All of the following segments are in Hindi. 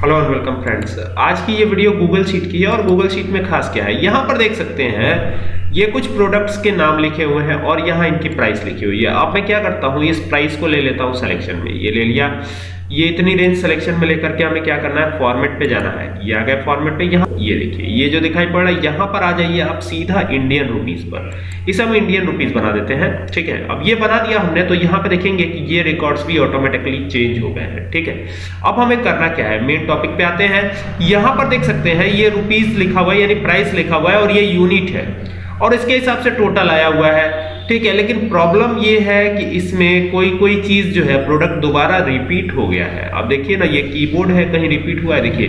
हेलो और वेलकम फ्रेंड्स आज की ये वीडियो गूगल शीट की है और गूगल शीट में खास क्या है? यहाँ पर देख सकते हैं ये कुछ प्रोडक्ट्स के नाम लिखे हुए हैं और यहाँ इनकी प्राइस लिखी हुई है। अब मैं क्या करता हूँ, इस प्राइस को ले लेता हूँ सिलेक्शन में। ये ले लिया। ये इतनी रेंज सिलेक्शन में लेकर के हमें क्या करना है? फॉर्मेट पे जाना है। ये आ गया फॉर्मेट पे। यहाँ ये देखिए, ये जो दिखाई पड़ रहा है, यहाँ पर आ जाइए आप सीधा इंडियन रुपीज़ पर। इसे हम इंडियन रुपीज़ बना देते हैं। ठीक है? अब ये बना दिया हमने तो यहाँ पे देखेंगे कि ये रिकॉर्ड्स भी ऑटोमेटिकली चेंज हो गए हैं। ठीक है? अब हमें करना क्या है? मेन टॉपिक पे आते हैं। यहाँ पर देख सकते हैं, ये रुपीज़ लिखा हुआ है, यानी प्राइस लिखा हुआ है और ये यूनिट है। और इसके हिसाब से टोटल आया हुआ है। ठीक है, लेकिन प्रॉब्लम ये है कि इसमें कोई कोई चीज़ जो है प्रोडक्ट दोबारा रिपीट हो गया है। अब देखिए ना, ये कीबोर्ड है, कहीं रिपीट हुआ है, देखिए।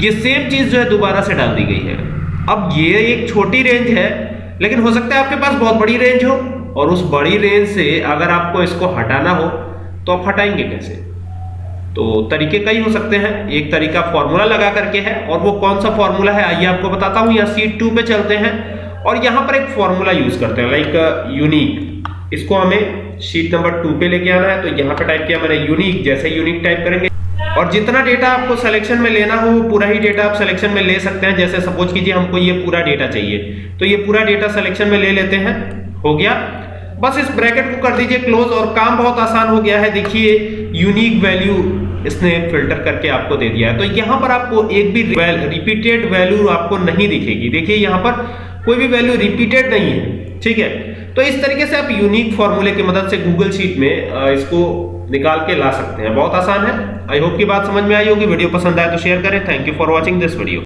ये सेम चीज़ जो है, दोबारा से डाल दी गई है। अब ये एक छोटी रेंज है, लेकिन हो सकता है आपके पास बहुत बड़ी रेंज हो, और उस बड़ी रेंज से अगर आपको इसको हटाना हो तो आप हटाएँगे कैसे? तो तरीके कई हो सकते हैं। एक तरीका फॉर्मूला लगा करके है, और वो कौन सा फॉर्मूला है, आइए आपको बताता हूँ। यहाँ सीट टू पे चलते हैं। और यहाँ पर एक फॉर्मूला यूज़ करते हैं लाइक यूनिक इसको हमें शीट नंबर टू पे लेके आना है तो यहाँ पे टाइप किया मैंने यूनिक जैसे यूनिक टाइप करेंगे। और जितना डेटा आपको सिलेक्शन में लेना हो वो पूरा ही डेटा आप सिलेक्शन में ले सकते हैं। जैसे सपोज़ कीजिए हमको ये पूरा डेटा चाहिए तो ये पूरा डेटा सिलेक्शन में ले लेते हैं। हो गया? बस इस ब्रैकेट को कर दीजिए क्लोज और काम बहुत आसान हो गया है। देखिए यूनिक वैल्यू इसने फ़िल्टर करके आपको दे दिया है। तो यहाँ पर आपको एक भी रिपीटेड वैल्यू आपको नहीं दिखेगी। देखिए यहाँ पर कोई भी वैल्यू रिपीटेड नहीं है, ठीक है? तो इस तरीके से आप यूनिक फॉर्मूले की मदद से गूगल शीट में इसको निकाल के ला सकते हैं। बहुत आसान है। आई होप की बात समझ में आई होगी। वीडियो पसंद आए तो शेयर करें। Thank you for watching this video